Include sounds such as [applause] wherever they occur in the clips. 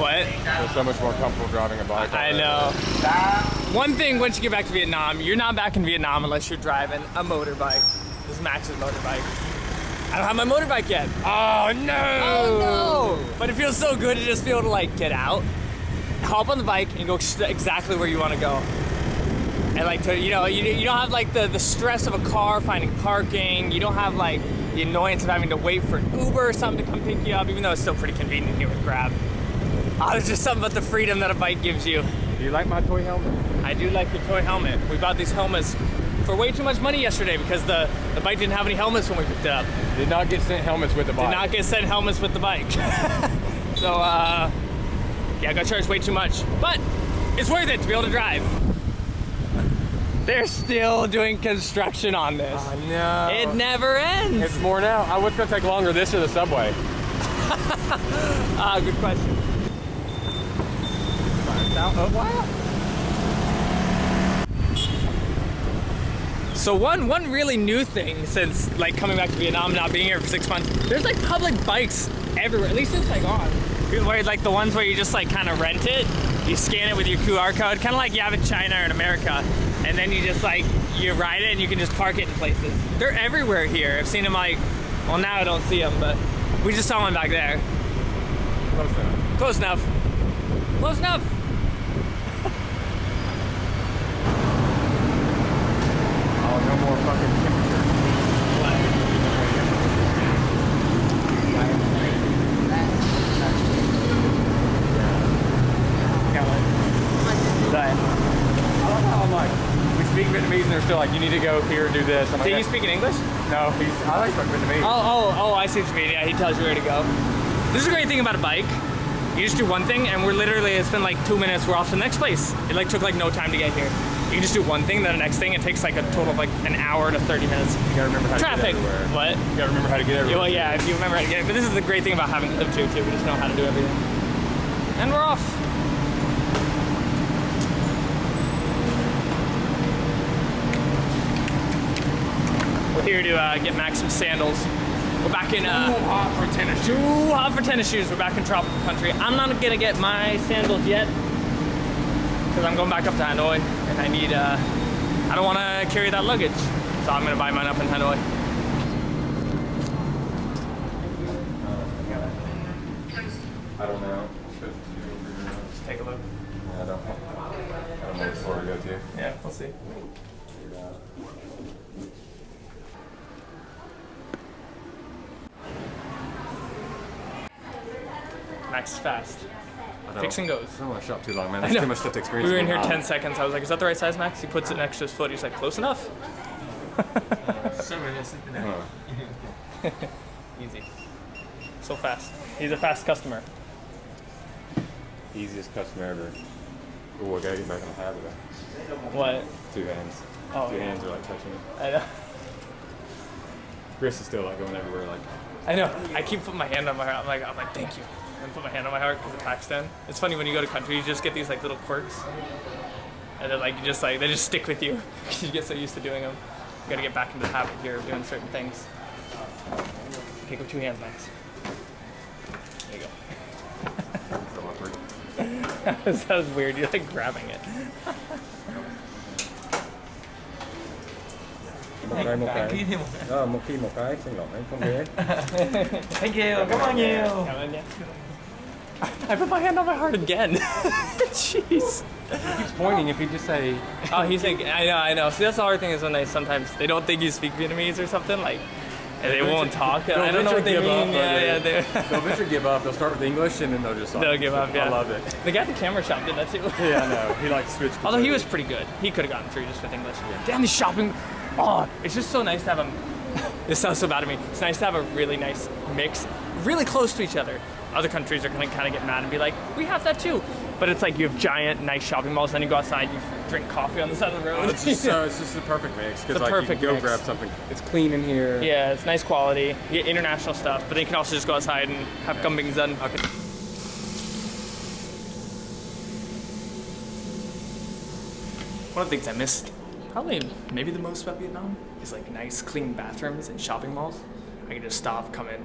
What? It's so much more comfortable driving a bike. I know. One thing, once you get back to Vietnam, you're not back in Vietnam unless you're driving a motorbike. This is Max's motorbike. I don't have my motorbike yet. Oh no! Oh no! But it feels so good to just be able to like get out, hop on the bike, and go exactly where you want to go. And like to, you know, you, you don't have like the, the stress of a car finding parking. You don't have like the annoyance of having to wait for an Uber or something to come pick you up, even though it's still pretty convenient here with Grab. [laughs] Oh, there's just something about the freedom that a bike gives you. Do you like my toy helmet? I do like your toy helmet. We bought these helmets for way too much money yesterday because the, the bike didn't have any helmets when we picked it up. Did not get sent helmets with the bike. Did not get sent helmets with the bike. [laughs] so, uh, yeah, I got charged way too much. But it's worth it to be able to drive. They're still doing construction on this. I know. It never ends. It's more now. I was gonna take longer. This or the subway. [laughs] Ah, good question. So one one really new thing since like coming back to Vietnam, not being here for six months, there's like public bikes everywhere. At least in Saigon, where like the ones where you just like kind of rent it, you scan it with your QR code, kind of like you have in China or in America, and then you just like you ride it and you can just park it in places. They're everywhere here. I've seen them like, well now I don't see them, but we just saw one back there. Close enough. Close enough. Close enough. Oh, no more fucking temperature. I love how I'm like, we speak Vietnamese and they're still like, you need to go here and do this. I'm like, Did you speak in English? No, he's, I like speak Vietnamese. Oh, oh, oh, I see what you mean. Yeah, he tells you where to go. This is a great thing about a bike. You just do one thing and we're literally, it's been like two minutes, we're off to the next place. It like took like no time to get here. You can just do one thing, then the next thing, it takes like a total of like an hour to 30 minutes. You gotta remember how to Traffic. get everywhere. What? You gotta remember how to get everywhere. well, yeah, if you remember how to get it. But this is the great thing about having lived here too. We just know how to do everything. And we're off. We're here to uh, get Max some sandals. We're back in. Uh, Too hot for tennis shoes. too hot for tennis shoes. We're back in tropical country. I'm not gonna get my sandals yet because I'm going back up to Hanoi and I need. Uh, I don't want to carry that luggage, so I'm gonna buy mine up in Hanoi. I don't know. Just take a look. I don't, know. I don't know what store to go to. Yeah, we'll see. Max fast. I don't- Picks and goes. I don't want to shop too long, man. That's too much stuff to experience. We were in here Wow. 10 seconds. I was like, is that the right size, Max? He puts it next to his foot. He's like, close enough? [laughs] Huh. [laughs] Easy. So fast. He's a fast customer. Easiest customer ever. Ooh, I gotta get back on the habit. What? Two hands. Oh, Two yeah. hands are like touching. I know. Chris is still like going everywhere. Like, I know. I keep putting my hand on my heart. I'm like, I'm like, thank you. And put my hand on my heart because of Pakistan. It's funny when you go to countries, you just get these like little quirks, and then like you just like they just stick with you. [laughs] you get so used to doing them. You gotta get back into the habit here of doing certain things. Take with two hands, Max. There you go. [laughs] so awkward. that was weird. You're like grabbing it. Một cái, một cái. Ờ, một khi một cái, xin lỗi, không biết. [laughs] Thank you. Come on, you. Come on, yeah. I put my hand on my heart again. [laughs] Jeez. He's pointing if you just say, Oh, he's like, I know, I know. See, that's the hard thing is when they sometimes they don't think you speak Vietnamese or something like, and they won't talk. They'll I don't know what they mean. yeah, but yeah, they- they [laughs] they'll eventually give up. They'll start with English and then they'll just. they'll give up. Yeah, I love it. The guy at the camera shop did that too. [laughs] Yeah, I know. He like switched. Although he was pretty good, he could have gotten through just with English. Damn, the shopping. Oh, it's just so nice to have a. This sounds so bad to me. It's nice to have a really nice mix, really close to each other. Other countries are gonna kind of get mad and be like, we have that too. But it's like you have giant, nice shopping malls. Then you go outside, you drink coffee on the side of the road. Oh, it's just, so, it's just the perfect mix because The like perfect you can go mix. grab something. It's clean in here. Yeah, it's nice quality. You get international stuff, but then you can also just go outside and have kambing done. Okay. One of the things I missed, probably maybe the most about Vietnam, is like nice, clean bathrooms and shopping malls. I can just stop, come in,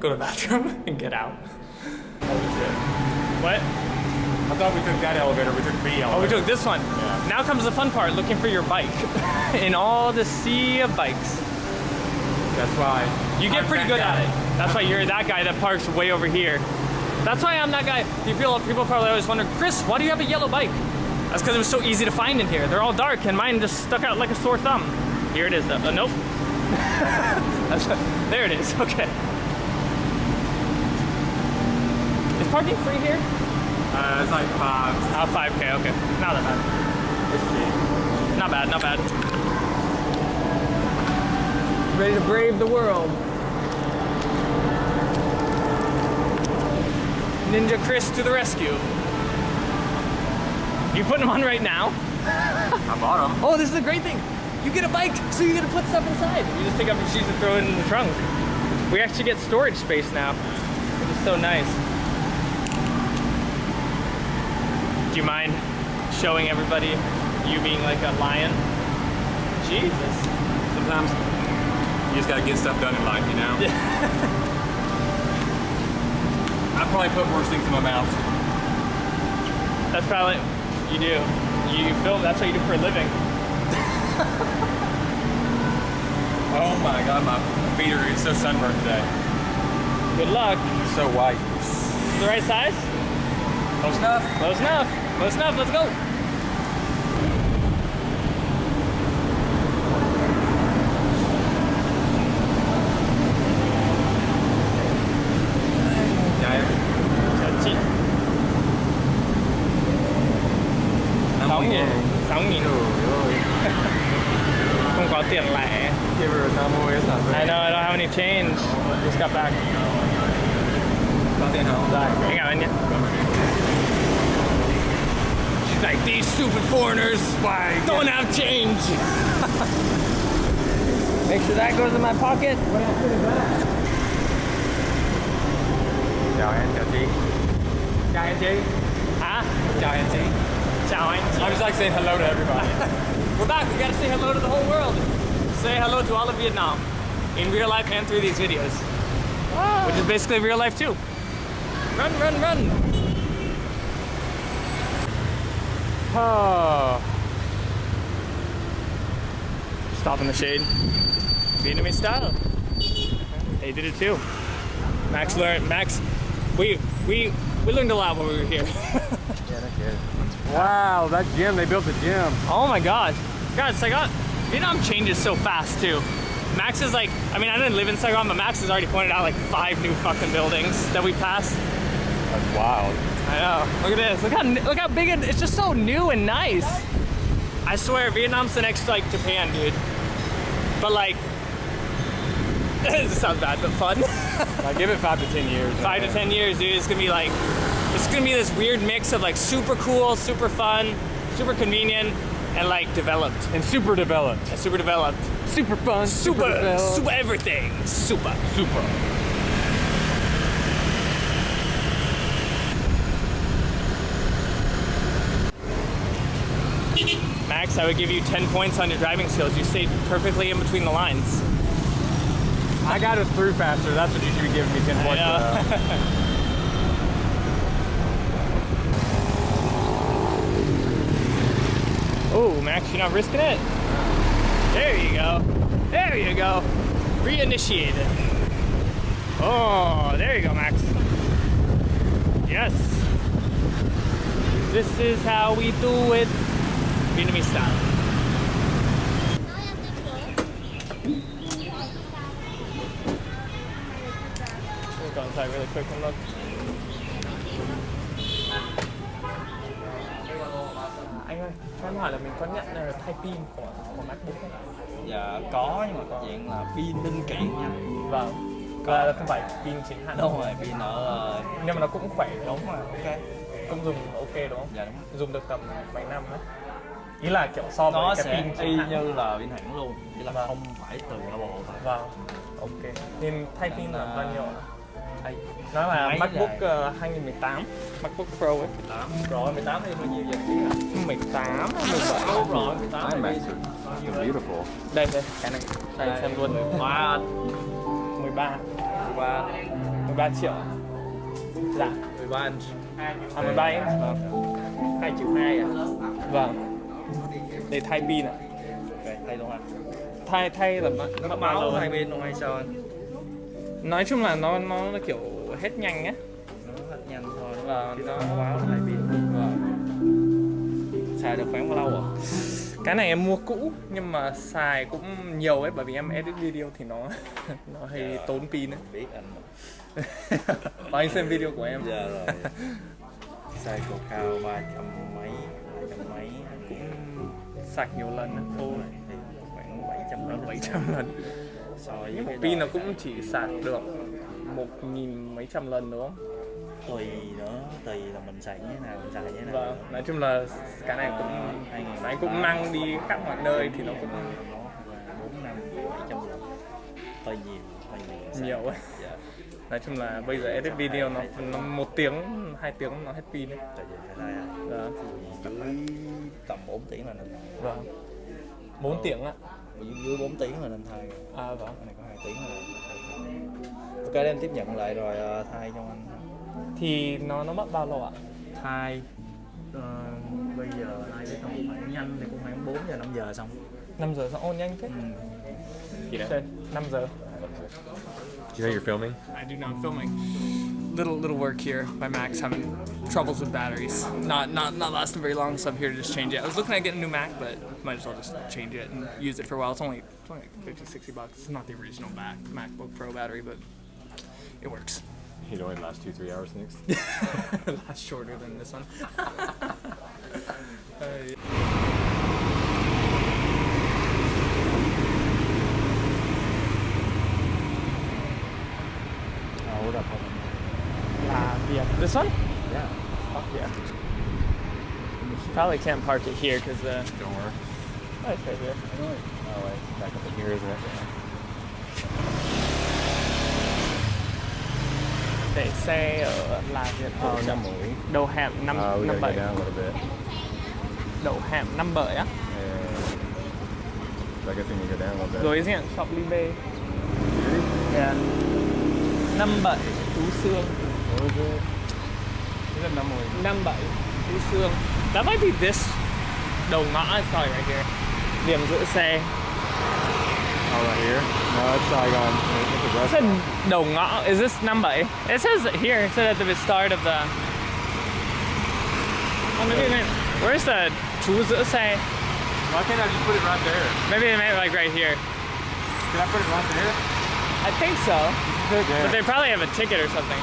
go to the [laughs] bathroom, and get out. What? I thought we took that elevator. We took B elevator. Oh, we took this one. Yeah. Now comes the fun part, looking for your bike. [laughs] In all the sea of bikes. That's why. You get I'm pretty good guy. at it. That's why you're that guy that parks way over here. That's why I'm that guy. You feel people, people probably always wonder, Chris, why do you have a yellow bike? That's because it was so easy to find in here. They're all dark, and mine just stuck out like a sore thumb. Here it is, though. Uh, nope. [laughs] There it is. [laughs] Okay. Is parking free here? Uh, it's like five. Oh, 5K. Okay. Not that bad. It's. Not bad. Not bad. Ready to brave the world. Ninja Chris to the rescue. You putting them on right now? [laughs] I bought them. Oh, this is a great thing. You get a bike, so you get to put stuff inside. You just take up your shoes and throw it in the trunk. We actually get storage space now, which is so nice. Do you mind showing everybody you being like a lion? Jesus. Sometimes you just gotta get stuff done in life, you know? [laughs] I probably put worse things in my mouth. That's probably you do. You film. That's what you do for a living. [laughs] Oh my god, my feet are so sunburned today. Good luck. So white. The right size? Close enough? Close enough. Close enough. Let's go. Dạ em. Chào chị. Năm Sáu mươi nghìn. ngàn. Sáu nghìn. Trời ơi. Không có tiền lẻ. Give her a 50 it's not I fair. know. I don't have any change. Just got back. Có tiền không? Rồi, anh cảm ơn nhé. She's like, these stupid foreigners Why, don't have change. [laughs] Make sure that goes in my pocket. Chào em, chào chị. Chào em chị. Hả? Chào em chị. Chào anh chị. I'm just like saying hello to everybody. [laughs] We're back. We gotta say hello to the whole world. Say hello to all of Vietnam in real life and through these videos, which is basically real life too. Run, run, run. Oh. Stop in the shade. Vietnamese style. They did it too. Max learned. Max, we we we learned a lot when we were here. Yeah, that's [laughs] good. Wow, that gym, they built the gym. Oh my god. God, Saigon, Vietnam changes so fast too. Max is like, I mean, I didn't live in Saigon, but Max has already pointed out like five new fucking buildings that we passed. That's wild. I know. Look at this. Look how look how big it, it's just so new and nice. I swear, Vietnam's the next like Japan, dude. But like, [laughs] this sounds bad, but fun. Like, give it five to ten years. Five to ten years, dude. It's gonna be like, it's gonna be this weird mix of like super cool, super fun, super convenient, and like developed, And super developed. and super developed. Super fun. super, developed. super everything, super. Super. Max, I would give you 10 points on your driving skills. You stayed perfectly in between the lines. I got it through faster. That's what you should be giving me 10 points for. [laughs] Oh, Max, you're not risking it? There you go. There you go. Reinitiated. Oh, there you go, Max. Yes. This is how we do it. Vietnamese style. We'll go inside really quick and look. Anh ơi, cho em hỏi là mình có nhận là thay pin của của MacBook không? Dạ có nhưng mà có dạng là pin linh kiện nha Vâng. Là không phải pin chính hãng. Đúng rồi, pin ở ờ, Nhưng mà nó cũng khỏe đúng rồi, ok Cũng dùng ok đúng không? Dạ đúng Dùng được tầm 7 năm đấy. Ý là kiểu so với Nó cái sẽ pin y như là pin hãng luôn Chỉ là Vâng. không phải từ bộ thôi Vâng. Ok. Nên thay pin là bao nhiêu? ạ? Thay Nó là Máy MacBook dài. uh, 2018, MacBook Pro ấy. 18 Rồi 18 thì bao nhiêu giờ phí hả? 18 17 Đúng rồi, 18 thì bao nhiêu? Beautiful. Đây đây, cái này. Đây xem luôn. Wow 13 Wow 13 triệu Dạ 13 inch. À 13 inch Vâng. 2 triệu 2 à Vâng Để thay pin ạ Ok, thay luôn hả? Thay thay là bao, Nó bao máu lâu hai bên luôn hay sao anh? Nói chung là nó nó nó kiểu hết nhanh á Nó hết nhanh thôi. Chứ nó- máu hai bên. Vâng Xài được khoảng bao lâu à? Cái này em mua cũ nhưng mà xài cũng nhiều ấy bởi vì em edit video thì nó [laughs] nó hơi tốn pin ấy. Biết anh. Và anh xem video của em. Dạ rồi. [laughs] Xài cột cao ba trăm Sạc nhiều lần. Ô, thì khoảng 700 lần 700 lần. so với Nhưng mà cái pin đó nó cũng chỉ sạc được một nghìn mấy trăm lần đúng không? tùy nữa tùy là mình xài như thế nào mình xài như thế nào Vâng, nói chung là cái này cũng anh cũng mang đi khắp mọi nơi thì nó cũng bốn năm bảy trăm lần hơi nhiều hơi nhiều nhiều ấy. dạ Nói chung là bây giờ edit video nó, nó một tiếng, hai tiếng nó hết pin ấy. tại vì phải đây à Vâng. dưới tầm 4 tiếng là nên Vâng. 4 tiếng ạ. dưới, dưới 4 tiếng là nên thay À vâng. cái này có 2 tiếng là ok em tiếp nhận lại rồi ờ, thay cho anh Thì nó nó mất bao lâu ạ? thay ờ, bây giờ thay cái tầm khoảng nhanh thì cũng khoảng 4 giờ 5 giờ xong 5 giờ sao ôn nhanh thế? ừ. Okay, 5 giờ. You know you're filming? I do know I'm filming. Little little work here by Max having troubles with batteries. Not not not lasting very long, so I'm here to just change it. I was looking at getting a new Mac, but might as well just change it and use it for a while. It's only it's only like 50, 60 bucks. It's not the original Mac MacBook Pro battery, but it works. You'd only lasts two, three hours next. [laughs] Last shorter than this one. [laughs] Uh, yeah. Oh, hold up. Ah, yeah. This one? Yeah. Fuck yeah. Probably can't park it here because uh, Don't worry. oh, it's right here. Oh, wait. Back up in here, isn't it? Để xe ở là Việt Oh, Hậu năm mũi. đầu hẻm năm Uh, we năm bảy đầu hẻm năm bảy á so I guess we need to go down a little bit. đối diện shop Libe yeah. Năm bảy Phú Sương What was it? Is it năm mũi? năm bảy Phú Sương that might be this đầu ngõ is probably right here điểm giữ xe Oh, right here? No, it's Saigon. It's a it restaurant. said đầu ngõ is this năm bảy it says here it said at the start of the oh maybe meant where's the giữ xe Why can't I just put it right there? maybe it meant like right here Can I put it right there? I think so Good, But they probably have a ticket or something.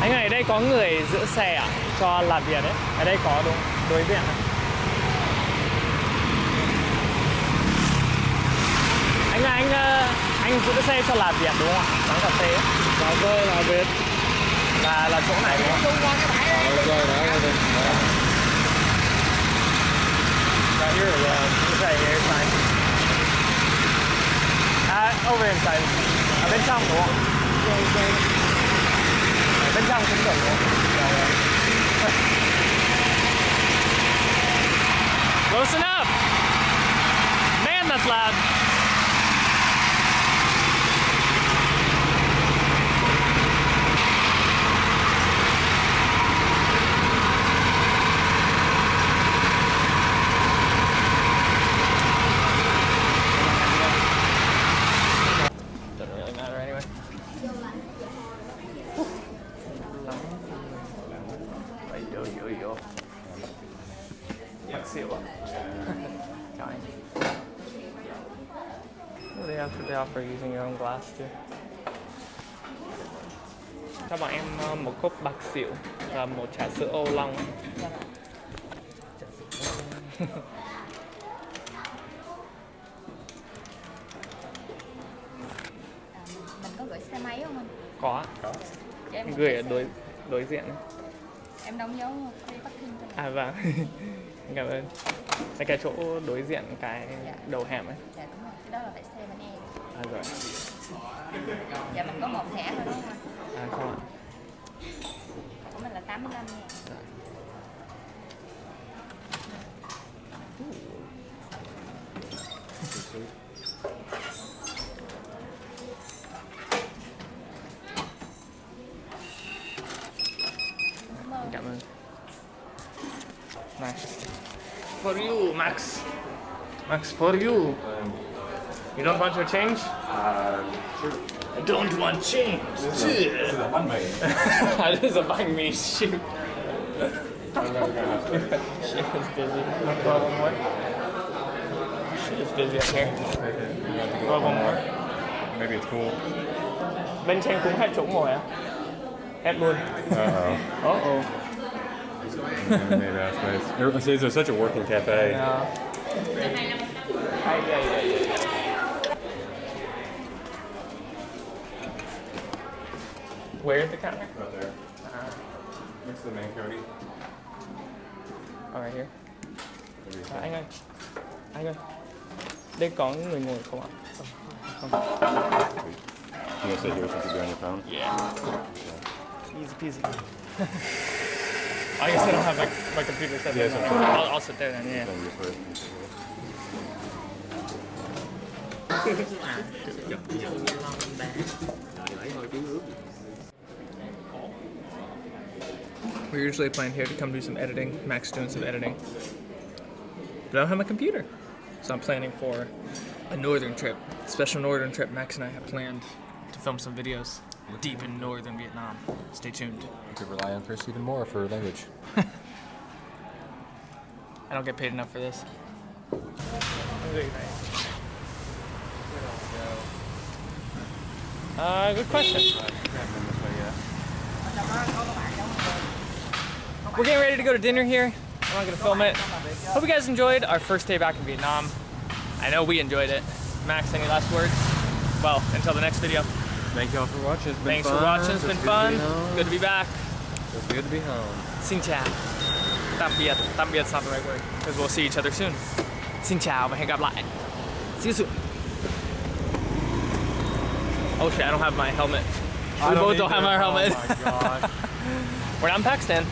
Anh ơi, ở đây có người giữ xe à? Cho làm việc đấy. Ở đây có đúng? Đối diện này. Anh ơi, anh ờ, anh giữ xe cho làm việc đúng không ạ? Quán cà phê. Cà phê là Việt. Là là chỗ này đúng không? Oh, okay, that was it. Right here or uh, it's right here, it's fine. À, over inside. Ở bên trong đúng không? Bên trong cũng được đúng không? Xỉu à? Chào anh. They offer, they offer using your own glass too. Cho bọn em ờ, một cốc bạc xỉu và một trà sữa ô long. mình có gửi xe máy không anh? Có, Cho em gửi ở đối đối diện. em đóng dấu free parking cho mình À vâng. [laughs] Cảm ơn. Là cái chỗ đối diện cái Dạ. đầu hẻm ấy. dạ đúng rồi cái đó là phải xe bên em À rồi. dạ mình có một thẻ thôi đúng không À không ạ. của mình là 85 nha Max for you Max. Max for you. You don't want your change? I don't want change. [laughs] That is a banh mi shoot. [laughs] She is busy. Go one more she is busy up here. Go one more. Maybe it's cool. bên trên cũng hết chỗ ngồi á hết luôn. Uh-oh. oh oh Maybe that's nice. Everyone says there's such a working cafe. Yeah. Where's the counter? Right there. Uh-huh. Next to the main Cody. Oh, right here. À, anh ơi, anh ơi, đây có người ngồi không ạ? Không. You gonna oh, sit here since you're doing your phone? Yeah. Easy peasy. [laughs] I guess I don't have my, my computer set Yeah, there. it's okay. I'll, I'll sit there then, yeah. Then you just it- We're usually planning here to come do some editing. Max doing some editing. But I don't have my computer. So I'm planning for a northern trip. A Special northern trip Max and I have planned to film some videos deep in northern Vietnam. Stay tuned. You could rely on Chris even more for language. [laughs] I don't get paid enough for this. Uh, good question. We're getting ready to go to dinner here. I'm not gonna film it. Hope you guys enjoyed our first day back in Vietnam. I know we enjoyed it. Max, any last words? Well, until the next video. Thank y'all for watching. It's been Thanks fun. for watching. It's been good fun. To be. Good to be back. It's good to be home. Xin chào. Tạm biệt. Tạm biệt not the right word because we'll see each other soon. Xin chào và hẹn gặp lại. See you soon. Oh shit, I don't have my helmet. we both don't have our oh, helmet. Oh my god. [laughs] We're not in Pakistan.